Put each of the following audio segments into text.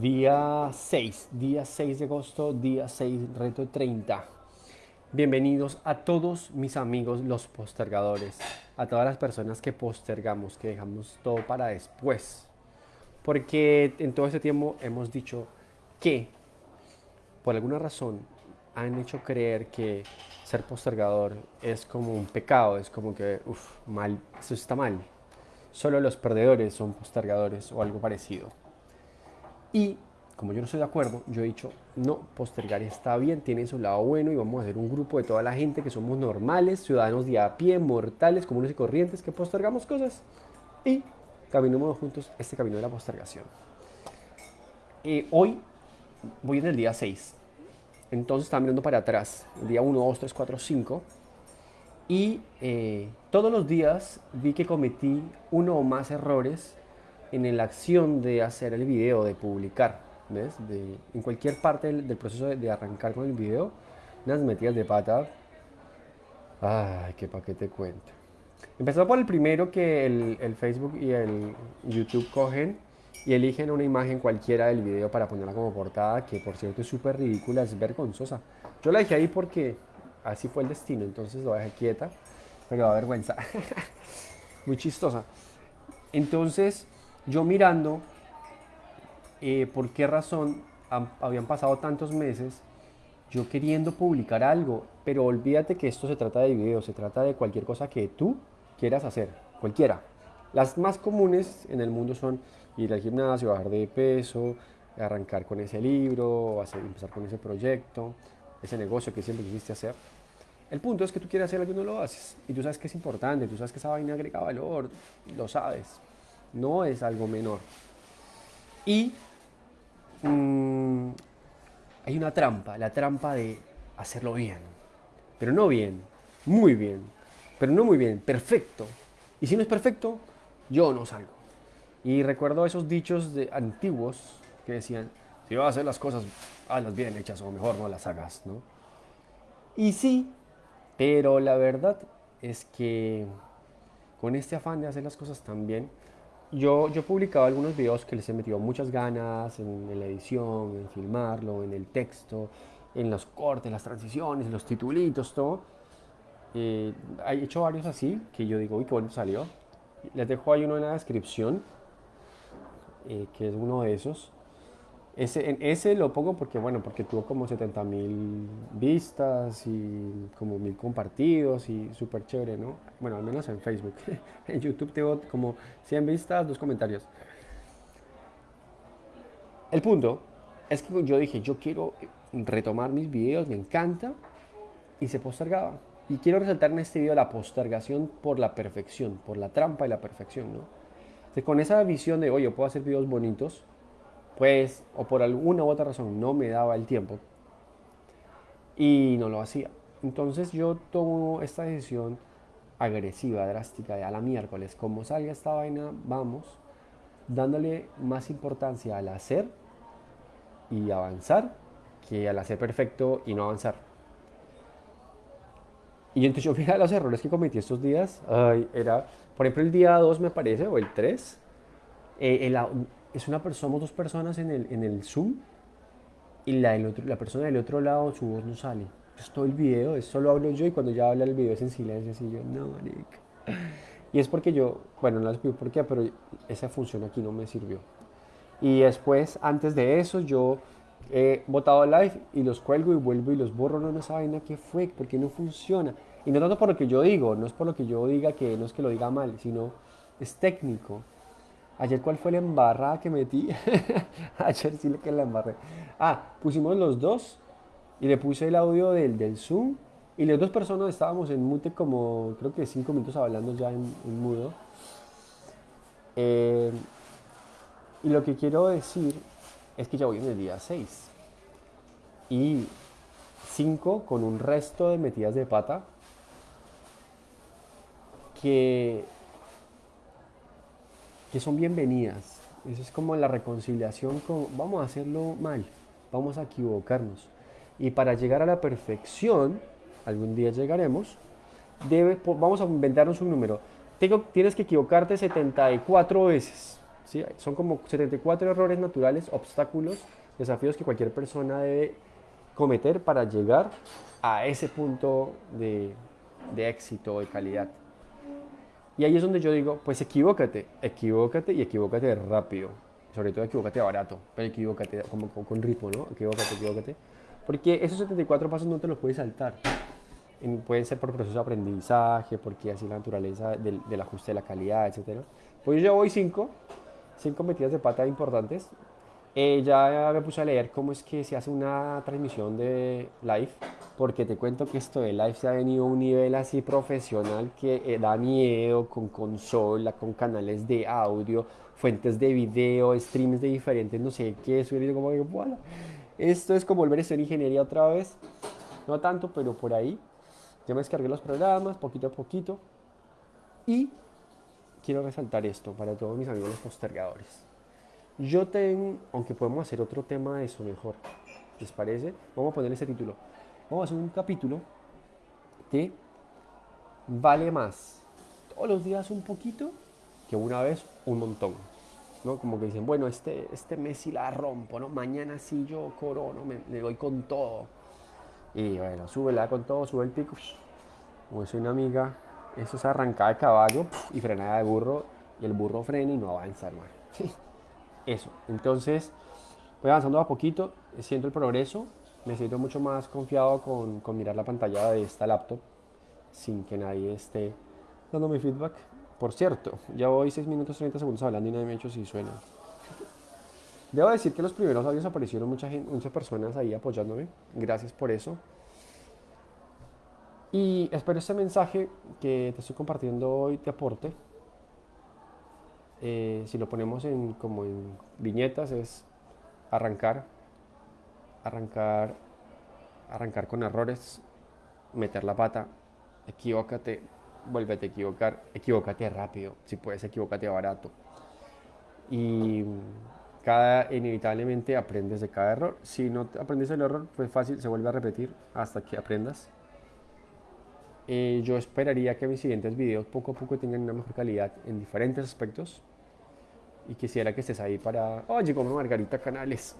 Día 6, día 6 de agosto, día 6, reto 30. Bienvenidos a todos mis amigos los postergadores, a todas las personas que postergamos, que dejamos todo para después. Porque en todo este tiempo hemos dicho que, por alguna razón, han hecho creer que ser postergador es como un pecado, es como que, uff, mal, eso está mal. Solo los perdedores son postergadores o algo parecido. Y como yo no estoy de acuerdo, yo he dicho, no, postergar está bien, tiene su lado bueno y vamos a hacer un grupo de toda la gente que somos normales, ciudadanos de a pie, mortales, comunes y corrientes, que postergamos cosas y caminemos juntos este camino de la postergación. Eh, hoy voy en el día 6, entonces estaba mirando para atrás, el día 1, 2, 3, 4, 5, y eh, todos los días vi que cometí uno o más errores en la acción de hacer el video, de publicar, ¿ves? De, en cualquier parte del, proceso de, arrancar con el video, unas metidas de pata. Ay, qué pa' que te cuento. Empezó por el primero que el, Facebook y el YouTube cogen y eligen una imagen cualquiera del video para ponerla como portada, que por cierto es súper ridícula, es vergonzosa. Yo la dejé ahí porque así fue el destino, entonces lo dejé quieta, pero da vergüenza. Muy chistosa. Entonces, yo mirando eh, por qué razón habían pasado tantos meses, yo queriendo publicar algo, pero olvídate que esto se trata de video, se trata de cualquier cosa que tú quieras hacer, cualquiera. Las más comunes en el mundo son ir al gimnasio, bajar de peso, arrancar con ese libro, hacer, empezar con ese proyecto, ese negocio que siempre quisiste hacer. El punto es que tú quieres hacer algo y no lo haces. Y tú sabes que es importante, tú sabes que esa vaina agrega valor, lo sabes no es algo menor. Y mm, hay una trampa, la trampa de hacerlo bien, pero no bien, muy bien, pero no muy bien, perfecto. Y si no es perfecto, yo no salgo. Y recuerdo esos dichos de antiguos que decían, si vas a hacer las cosas, hazlas bien hechas o mejor no las hagas, ¿no? Y sí, pero la verdad es que con este afán de hacer las cosas tan bien, yo, yo he publicado algunos videos que les he metido muchas ganas en, la edición, en filmarlo, en el texto, en los cortes, las transiciones, los titulitos, todo. Eh, he hecho varios así que yo digo, uy, qué bueno salió. Les dejo ahí uno en la descripción, eh, que es uno de esos. Ese, ese lo pongo porque, bueno, porque tuvo como 70 mil vistas y como mil compartidos y súper chévere, ¿no? Bueno, al menos en Facebook. en YouTube tengo como 100 vistas, dos comentarios. El punto es que yo dije, yo quiero retomar mis videos, me encanta, y se postergaba. Y quiero resaltar en este video la postergación por la perfección, por la trampa y la perfección, ¿no? con esa visión de, oye, puedo hacer videos bonitos, pues, o por alguna u otra razón, no me daba el tiempo y no lo hacía. Entonces yo tomo esta decisión agresiva, drástica, de a la miércoles, como salga esta vaina, vamos, dándole más importancia al hacer y avanzar que al hacer perfecto y no avanzar. Y entonces yo fijé los errores que cometí estos días, ay, era, por ejemplo, el día 2 me parece, o el 3, eh, el, es una somos dos personas en el, en el Zoom y la, otro, la persona del otro lado, su voz no sale. Es todo el video, es solo hablo yo y cuando ya habla el video es en silencio, así yo, no, marica. Y es porque yo, bueno, no les pido por qué, pero esa función aquí no me sirvió. Y después, antes de eso, yo he botado live y los cuelgo y vuelvo y los borro. No, no saben qué fue, porque no funciona. Y no tanto por lo que yo digo, no es por lo que yo diga que no es que lo diga mal, sino es técnico. Ayer, ¿cuál fue la embarrada que metí? Ayer sí que la embarré. Ah, pusimos los dos y le puse el audio del, del Zoom y las dos personas estábamos en mute como creo que cinco minutos hablando ya en, mudo. Eh, y lo que quiero decir es que ya voy en el día 6 y 5 con un resto de metidas de pata que que son bienvenidas. Eso es como la reconciliación con, vamos a hacerlo mal, vamos a equivocarnos. Y para llegar a la perfección, algún día llegaremos, debe, vamos a inventarnos un número. Tengo, tienes que equivocarte 74 veces. Son como 74 errores naturales, obstáculos, desafíos que cualquier persona debe cometer para llegar a ese punto de, de éxito, de calidad. Y ahí es donde yo digo, pues equivócate, equivócate y equivócate rápido. Sobre todo equivócate barato, pero equivócate como, con ritmo, ¿no? Equivócate, equivócate. Porque esos 74 pasos no te los puedes saltar. pueden ser por proceso de aprendizaje, porque así la naturaleza del, ajuste de la calidad, etc. Pues yo voy cinco, cinco metidas de pata importantes. Eh, ya me puse a leer cómo es que se hace una transmisión de live porque te cuento que esto de live se ha venido a un nivel así profesional que eh, da miedo con consola, con canales de audio, fuentes de video, streams de diferentes, no sé qué, eso como que, bueno, esto es como volver a ser ingeniería otra vez, no tanto, pero por ahí. Ya me descargué los programas poquito a poquito y quiero resaltar esto para todos mis amigos los postergadores. Yo tengo, aunque podemos hacer otro tema de eso mejor, ¿les parece? Vamos a poner ese título vamos a hacer un capítulo que vale más todos los días un poquito que una vez un montón. ¿no? Como que dicen, bueno, este, este mes sí la rompo, ¿no? Mañana sí yo corono, me, le doy con todo. Y bueno, sube la con todo, sube el pico. Como es una amiga, eso es arrancada de caballo y frenada de burro. Y el burro frena y no avanza, hermano. Eso. Entonces, voy avanzando a poquito, siento el progreso me siento mucho más confiado con, con, mirar la pantalla de esta laptop sin que nadie esté dándome feedback. Por cierto, ya voy 6 minutos 30 segundos hablando y nadie me ha hecho si suena. Debo decir que los primeros audios aparecieron mucha gente, muchas personas ahí apoyándome. Gracias por eso. Y espero este mensaje que te estoy compartiendo hoy te aporte. Eh, si lo ponemos en, como en viñetas es arrancar, arrancar, arrancar con errores, meter la pata, equivócate, vuélvete a equivocar, equivócate rápido, si puedes equivócate barato. Y cada, inevitablemente aprendes de cada error. Si no aprendes el error, pues fácil, se vuelve a repetir hasta que aprendas. Eh, yo esperaría que mis siguientes videos poco a poco tengan una mejor calidad en diferentes aspectos. Y quisiera que estés ahí para... Oye, como Margarita Canales.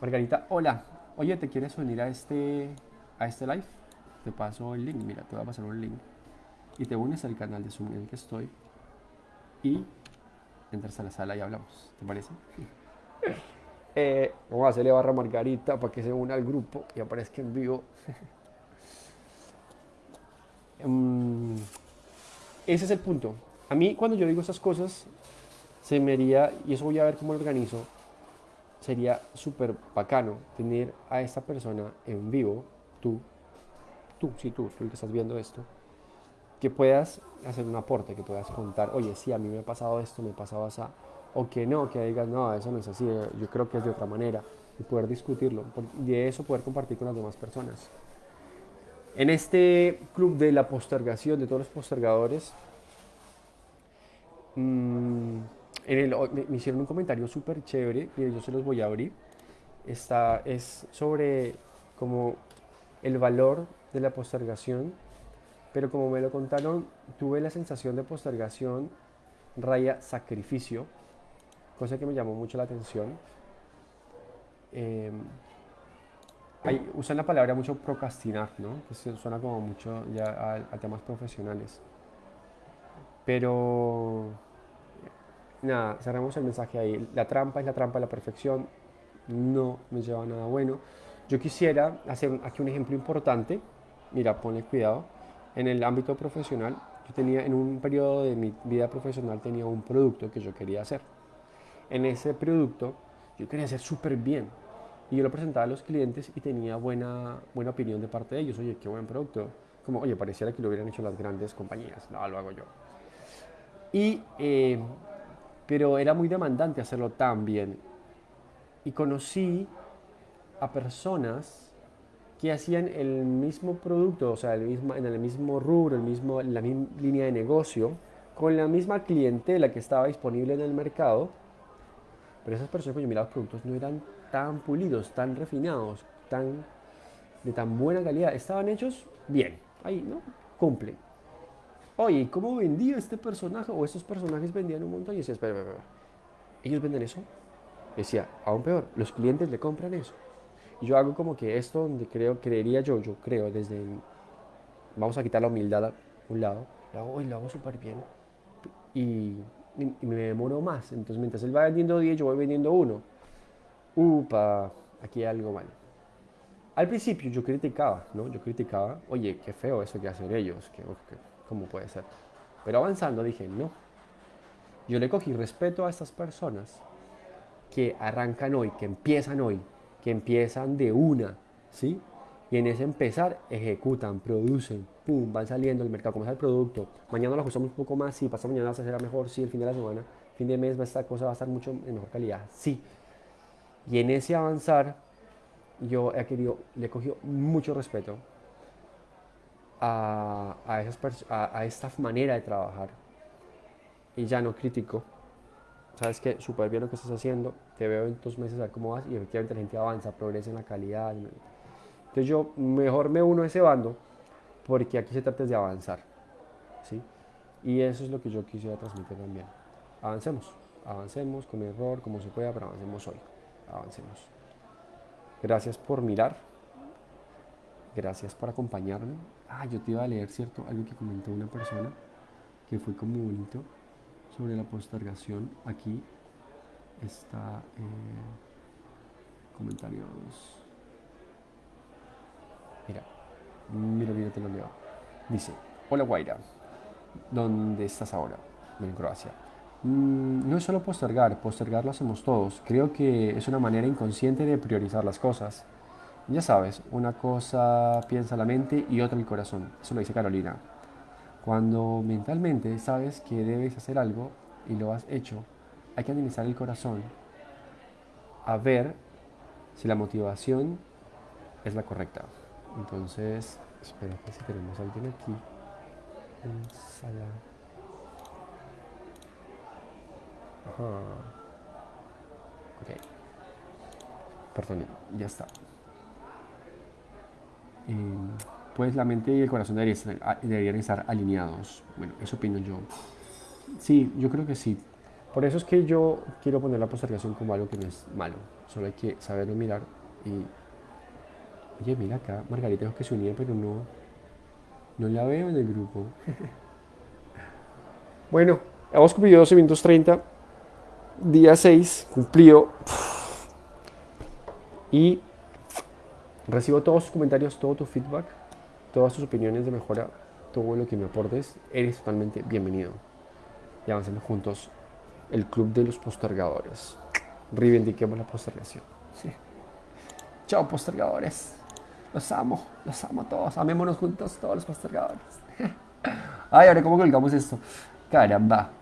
Margarita, hola. Oye, ¿te quieres unir a este, a este live? Te paso el link. Mira, te voy a pasar un link. Y te unes al canal de Zoom en el que estoy. Y entras a la sala y hablamos. ¿Te parece? eh, vamos a hacerle barra Margarita para que se una al grupo y aparezca en vivo. um, ese es el punto. A mí, cuando yo digo esas cosas, se me haría, y eso voy a ver cómo lo organizo, sería súper bacano tener a esta persona en vivo, tú, tú, sí, tú, tú el que estás viendo esto, que puedas hacer un aporte, que puedas contar, oye, sí, a mí me ha pasado esto, me ha pasado así, o que no, que digas, no, eso no es así, yo creo que es de otra manera, y poder discutirlo, y de eso poder compartir con las demás personas. En este club de la postergación, de todos los postergadores, mmm, me, hicieron un comentario súper chévere, y yo se los voy a abrir. Esta es sobre como el valor de la postergación, pero como me lo contaron, tuve la sensación de postergación raya sacrificio, cosa que me llamó mucho la atención. Eh, usan la palabra mucho procrastinar, ¿no? Que suena como mucho ya a temas profesionales. Pero nada, cerramos el mensaje ahí. La trampa es la trampa de la perfección, no me lleva a nada bueno. Yo quisiera hacer aquí un ejemplo importante. Mira, ponle cuidado. En el ámbito profesional, yo tenía en un periodo de mi vida profesional tenía un producto que yo quería hacer. En ese producto yo quería hacer súper bien. Y yo lo presentaba a los clientes y tenía buena, buena opinión de parte de ellos. Oye, qué buen producto. Como, oye, pareciera que lo hubieran hecho las grandes compañías. No, lo hago yo. Y eh, pero era muy demandante hacerlo tan bien. Y conocí a personas que hacían el mismo producto, o sea, en el mismo rubro, el mismo, la misma línea de negocio, con la misma clientela que estaba disponible en el mercado, pero esas personas que yo miraba los productos no eran tan pulidos, tan refinados, tan, de tan buena calidad. Estaban hechos bien, ahí, ¿no? Cumplen oye, ¿cómo vendía este personaje? O estos personajes vendían un montón. Y decía, espera, espera, espera. ellos venden eso. Decía, aún peor, los clientes le compran eso. Y yo hago como que esto donde creo, creería yo, yo creo desde, vamos a quitar la humildad a un lado, lo hago lo hago súper bien. Y, y, me demoro más. Entonces mientras él va vendiendo 10, yo voy vendiendo uno. Upa, aquí hay algo mal. Al principio yo criticaba, ¿no? Yo criticaba, oye, qué feo eso que hacen ellos, que, ¿cómo puede ser? Pero avanzando dije, no. Yo le cogí respeto a estas personas que arrancan hoy, que empiezan hoy, que empiezan de una, ¿sí? Y en ese empezar ejecutan, producen, pum, van saliendo al mercado, como es el producto. Mañana lo ajustamos un poco más, sí, pasa mañana será mejor, sí, el fin de la semana, fin de mes esta cosa va a estar mucho en mejor calidad, sí. Y en ese avanzar, yo he querido, le he mucho respeto a, a, esas a, esta manera de trabajar. Y ya no critico, sabes que súper bien lo que estás haciendo, te veo en dos meses a ver cómo vas y efectivamente la gente avanza, progresa en la calidad. Entonces yo mejor me uno a ese bando porque aquí se trata de avanzar. ¿sí? Y eso es lo que yo quisiera transmitir también. Avancemos, avancemos con error, como se pueda, pero avancemos hoy. Avancemos. Gracias por mirar. Gracias por acompañarme. Ah, yo te iba a leer, ¿cierto? Algo que comentó una persona que fue como bonito sobre la postergación. Aquí está eh, comentarios. Mira, mira, mira, te lo leo. Dice, hola Guaira, ¿dónde estás ahora? En Croacia. Mm, no es solo postergar, postergar lo hacemos todos. Creo que es una manera inconsciente de priorizar las cosas. Ya sabes, una cosa piensa la mente y otra el corazón. Eso lo dice Carolina. Cuando mentalmente sabes que debes hacer algo y lo has hecho, hay que analizar el corazón a ver si la motivación es la correcta. Entonces, espera que si tenemos a alguien aquí en sala. Ajá. Ok. Perdón, ya está. Pues la mente y el corazón deberían estar, alineados. Bueno, eso opino yo. Sí, yo creo que sí. Por eso es que yo quiero poner la postergación como algo que no es malo. Solo hay que saberlo mirar y... Oye, mira acá, Margarita dijo que se unía, pero no, no la veo en el grupo. bueno, hemos cumplido 12 minutos 30. Día 6, cumplido. Y recibo todos tus comentarios, todo tu feedback, todas tus opiniones de mejora, todo lo que me aportes. Eres totalmente bienvenido. Y avancemos juntos el club de los postergadores. Reivindiquemos la postergación. Chao, postergadores. Los amo, los amo a todos. Amémonos juntos, todos los postergadores. Ay, ahora, ¿cómo colgamos esto? Caramba.